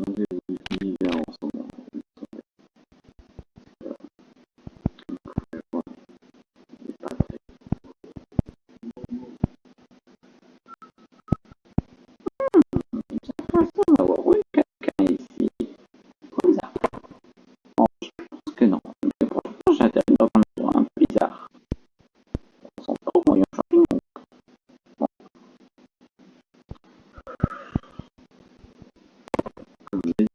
Now they will be there also now. Thank you. from the